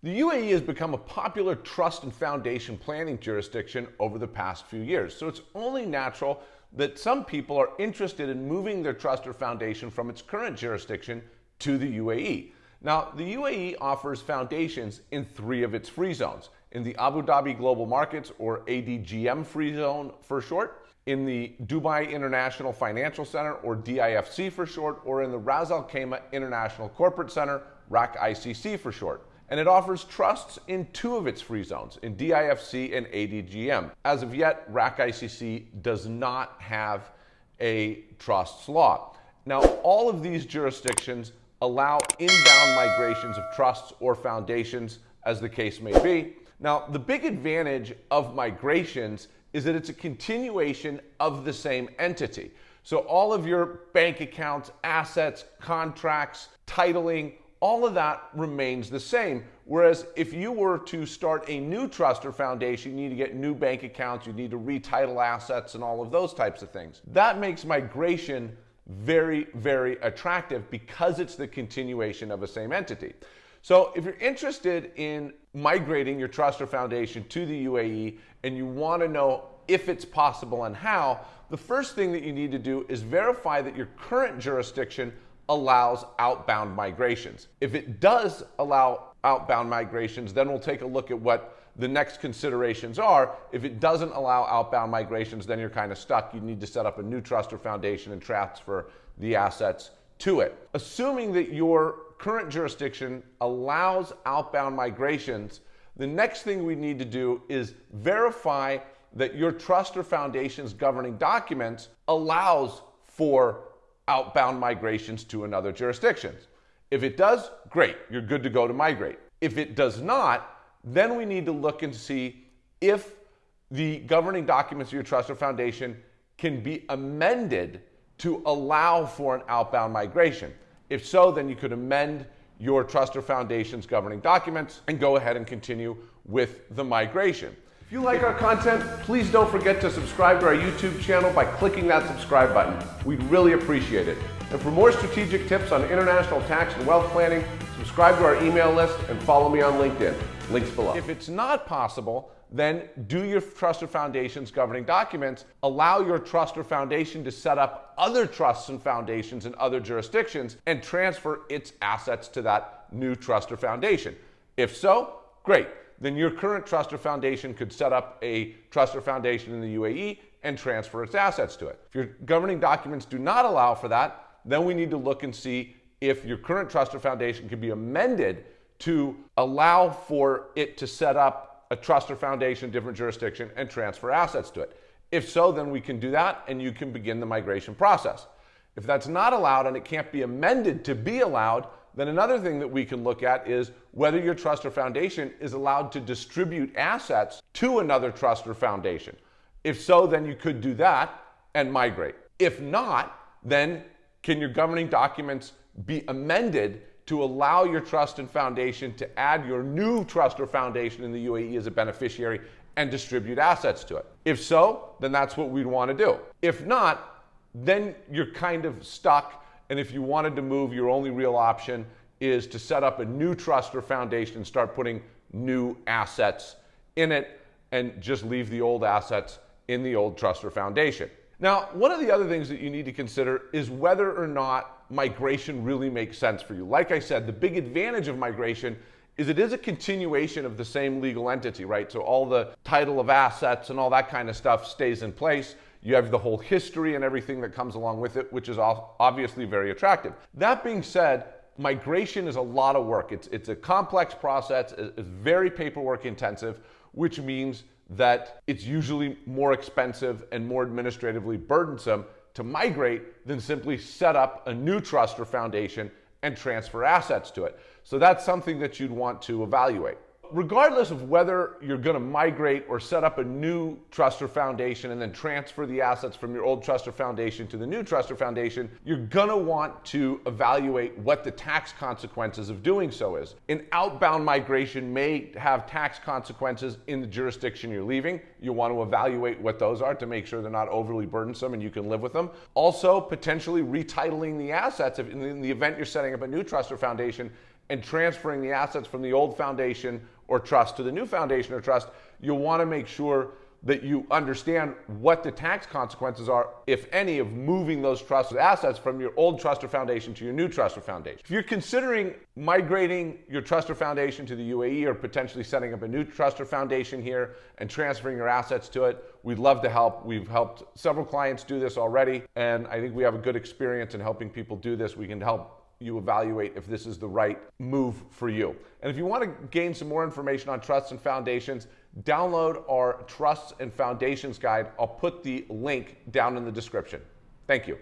The UAE has become a popular trust and foundation planning jurisdiction over the past few years, so it's only natural that some people are interested in moving their trust or foundation from its current jurisdiction to the UAE. Now, the UAE offers foundations in three of its free zones. In the Abu Dhabi Global Markets, or ADGM free zone for short, in the Dubai International Financial Center, or DIFC for short, or in the Ras Al Khaimah International Corporate Center, RAK ICC for short and it offers trusts in two of its free zones, in DIFC and ADGM. As of yet, RAK ICC does not have a trusts law. Now, all of these jurisdictions allow inbound migrations of trusts or foundations, as the case may be. Now, the big advantage of migrations is that it's a continuation of the same entity. So all of your bank accounts, assets, contracts, titling, all of that remains the same. Whereas if you were to start a new trust or foundation, you need to get new bank accounts, you need to retitle assets and all of those types of things. That makes migration very, very attractive because it's the continuation of a same entity. So if you're interested in migrating your trust or foundation to the UAE and you want to know if it's possible and how, the first thing that you need to do is verify that your current jurisdiction allows outbound migrations. If it does allow outbound migrations, then we'll take a look at what the next considerations are. If it doesn't allow outbound migrations, then you're kind of stuck. You need to set up a new trust or foundation and transfer the assets to it. Assuming that your current jurisdiction allows outbound migrations, the next thing we need to do is verify that your trust or foundation's governing documents allows for outbound migrations to another jurisdiction. If it does, great, you're good to go to migrate. If it does not, then we need to look and see if the governing documents of your trust or foundation can be amended to allow for an outbound migration. If so, then you could amend your trust or foundation's governing documents and go ahead and continue with the migration. If you like our content, please don't forget to subscribe to our YouTube channel by clicking that subscribe button. We'd really appreciate it. And for more strategic tips on international tax and wealth planning, subscribe to our email list and follow me on LinkedIn. Links below. If it's not possible, then do your trust or foundation's governing documents. Allow your trust or foundation to set up other trusts and foundations in other jurisdictions and transfer its assets to that new trust or foundation. If so, great then your current trust or foundation could set up a trust or foundation in the UAE and transfer its assets to it. If your governing documents do not allow for that, then we need to look and see if your current trust or foundation can be amended to allow for it to set up a trust or foundation different jurisdiction and transfer assets to it. If so, then we can do that and you can begin the migration process. If that's not allowed and it can't be amended to be allowed, then another thing that we can look at is whether your trust or foundation is allowed to distribute assets to another trust or foundation. If so, then you could do that and migrate. If not, then can your governing documents be amended to allow your trust and foundation to add your new trust or foundation in the UAE as a beneficiary and distribute assets to it? If so, then that's what we'd want to do. If not, then you're kind of stuck and if you wanted to move, your only real option is to set up a new trust or foundation and start putting new assets in it and just leave the old assets in the old trust or foundation. Now, one of the other things that you need to consider is whether or not migration really makes sense for you. Like I said, the big advantage of migration is it is a continuation of the same legal entity, right? So all the title of assets and all that kind of stuff stays in place. You have the whole history and everything that comes along with it, which is obviously very attractive. That being said, migration is a lot of work. It's, it's a complex process, it's very paperwork intensive, which means that it's usually more expensive and more administratively burdensome to migrate than simply set up a new trust or foundation and transfer assets to it. So that's something that you'd want to evaluate regardless of whether you're going to migrate or set up a new trust or foundation and then transfer the assets from your old trust or foundation to the new trust or foundation, you're going to want to evaluate what the tax consequences of doing so is. An outbound migration may have tax consequences in the jurisdiction you're leaving. You want to evaluate what those are to make sure they're not overly burdensome and you can live with them. Also, potentially retitling the assets if in the event you're setting up a new trust or foundation and transferring the assets from the old foundation or trust to the new foundation or trust, you'll want to make sure that you understand what the tax consequences are, if any, of moving those trust assets from your old trust or foundation to your new trust or foundation. If you're considering migrating your trust or foundation to the UAE or potentially setting up a new trust or foundation here and transferring your assets to it, we'd love to help. We've helped several clients do this already, and I think we have a good experience in helping people do this. We can help you evaluate if this is the right move for you. And if you want to gain some more information on trusts and foundations, download our Trusts and Foundations Guide. I'll put the link down in the description. Thank you.